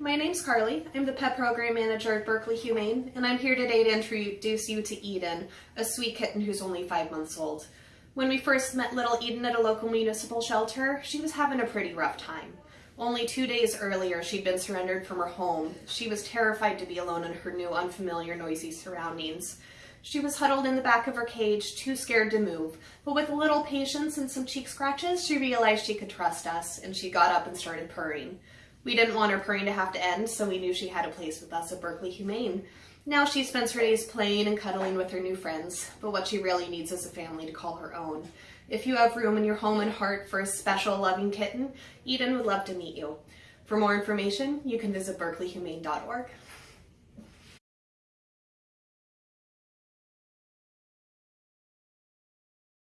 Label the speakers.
Speaker 1: my name's Carly. I'm the Pet Program Manager at Berkeley Humane, and I'm here today to introduce you to Eden, a sweet kitten who's only five months old. When we first met little Eden at a local municipal shelter, she was having a pretty rough time. Only two days earlier, she'd been surrendered from her home. She was terrified to be alone in her new, unfamiliar, noisy surroundings. She was huddled in the back of her cage, too scared to move, but with a little patience and some cheek scratches, she realized she could trust us, and she got up and started purring. We didn't want her purring to have to end, so we knew she had a place with us at Berkeley Humane. Now she spends her days playing and cuddling with her new friends, but what she really needs is a family to call her own. If you have room in your home and heart for a special loving kitten, Eden would love to meet you. For more information, you can visit berkeleyhumane.org.